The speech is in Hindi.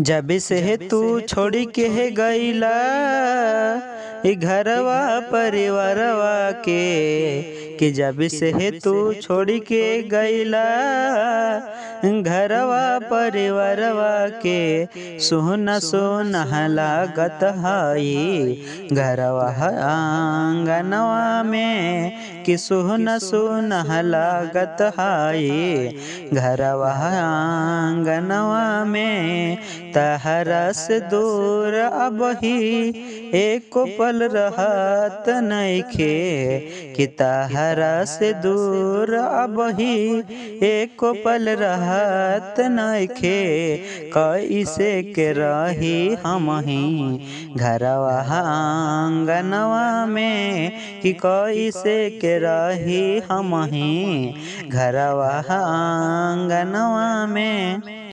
जब से तू छोड़ के है गईला ई घरवा परिवारवा के कि जब से तू छोड़ के गईला घरवा परिवारवा के सोना सोना लागत हई घरवा आंगनवा में कि सोना सोना लागत हई घरवा आंगनवा में तहरा से दूर अब ही एक पल रहत नइखे कि तहरा से दूर अब ही एक पल रहत नइखे कैसे के रही हम ही घरवा आंगनवा में। कि कैसे के रही हम ही घरवा आंगनवा में।